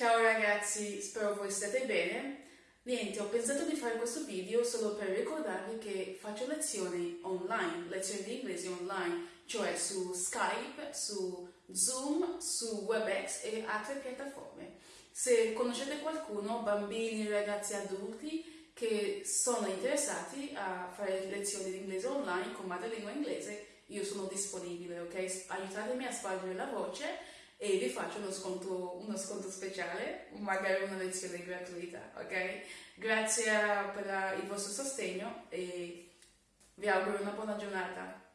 Ciao ragazzi, spero voi stiate bene. Niente, ho pensato di fare questo video solo per ricordarvi che faccio lezioni online, lezioni di inglese online, cioè su Skype, su Zoom, su WebEx e altre piattaforme. Se conoscete qualcuno, bambini, ragazzi, adulti, che sono interessati a fare lezioni di inglese online con madrelingua inglese, io sono disponibile, ok? Aiutatemi a spargere la voce e vi faccio uno sconto, uno sconto speciale, magari una lezione gratuita, ok? Grazie per il vostro sostegno e vi auguro una buona giornata.